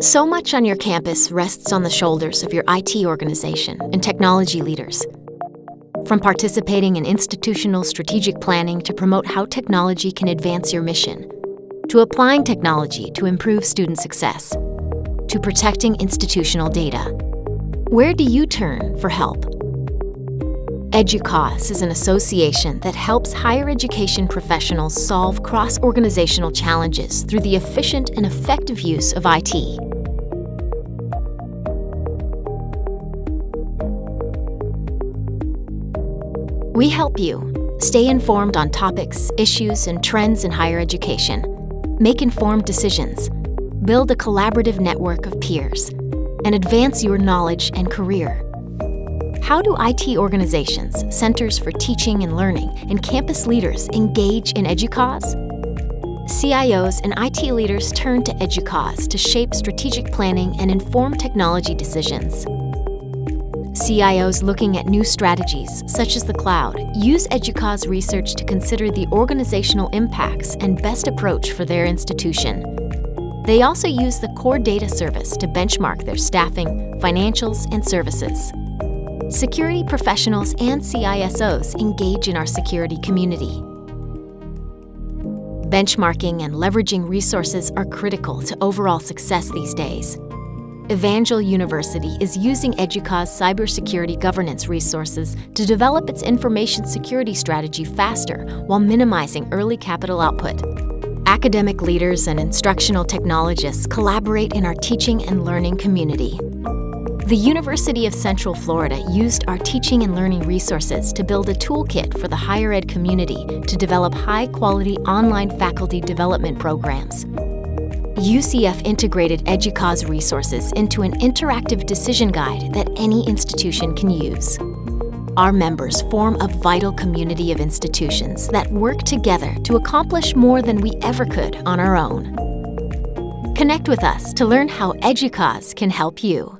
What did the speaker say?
So much on your campus rests on the shoulders of your IT organization and technology leaders. From participating in institutional strategic planning to promote how technology can advance your mission, to applying technology to improve student success, to protecting institutional data. Where do you turn for help? EDUCAUSE is an association that helps higher education professionals solve cross-organizational challenges through the efficient and effective use of IT. We help you stay informed on topics, issues, and trends in higher education, make informed decisions, build a collaborative network of peers, and advance your knowledge and career. How do IT organizations, centers for teaching and learning, and campus leaders engage in EDUCAUSE? CIOs and IT leaders turn to EDUCAUSE to shape strategic planning and inform technology decisions. CIOs looking at new strategies, such as the cloud, use EDUCAUSE research to consider the organizational impacts and best approach for their institution. They also use the Core Data Service to benchmark their staffing, financials, and services. Security professionals and CISOs engage in our security community. Benchmarking and leveraging resources are critical to overall success these days. Evangel University is using EDUCAUSE cybersecurity governance resources to develop its information security strategy faster while minimizing early capital output. Academic leaders and instructional technologists collaborate in our teaching and learning community. The University of Central Florida used our teaching and learning resources to build a toolkit for the higher ed community to develop high-quality online faculty development programs. UCF integrated EDUCAUSE resources into an interactive decision guide that any institution can use. Our members form a vital community of institutions that work together to accomplish more than we ever could on our own. Connect with us to learn how EDUCAUSE can help you.